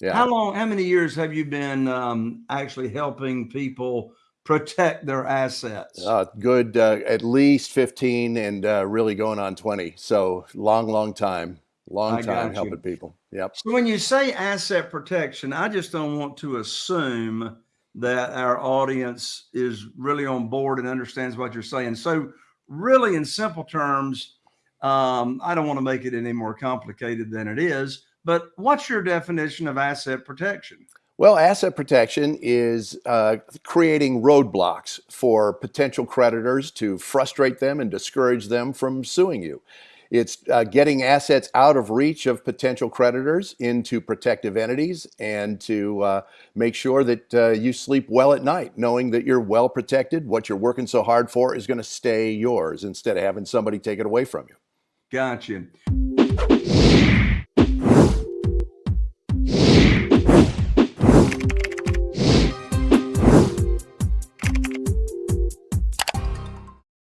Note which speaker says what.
Speaker 1: Yeah.
Speaker 2: How long, how many years have you been um, actually helping people protect their assets?
Speaker 1: Uh, good, uh, at least 15 and uh, really going on 20. So long, long time, long
Speaker 2: I
Speaker 1: time helping people. Yep.
Speaker 2: So when you say asset protection, I just don't want to assume that our audience is really on board and understands what you're saying. So really in simple terms, um, I don't want to make it any more complicated than it is, but what's your definition of asset protection?
Speaker 1: Well, asset protection is uh, creating roadblocks for potential creditors to frustrate them and discourage them from suing you. It's uh, getting assets out of reach of potential creditors into protective entities and to uh, make sure that uh, you sleep well at night, knowing that you're well protected. What you're working so hard for is going to stay yours instead of having somebody take it away from you.
Speaker 2: Gotcha.